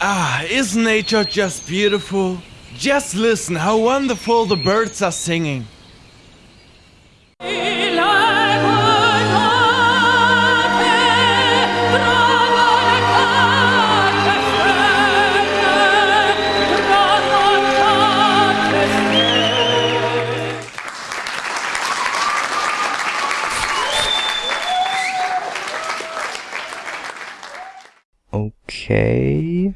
Ah, isn't nature just beautiful? Just listen how wonderful the birds are singing. Okay.